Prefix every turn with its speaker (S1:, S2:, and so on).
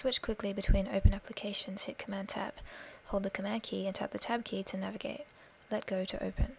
S1: switch quickly between open applications, hit Command Tab. Hold the Command key and tap the Tab key to navigate. Let go to open.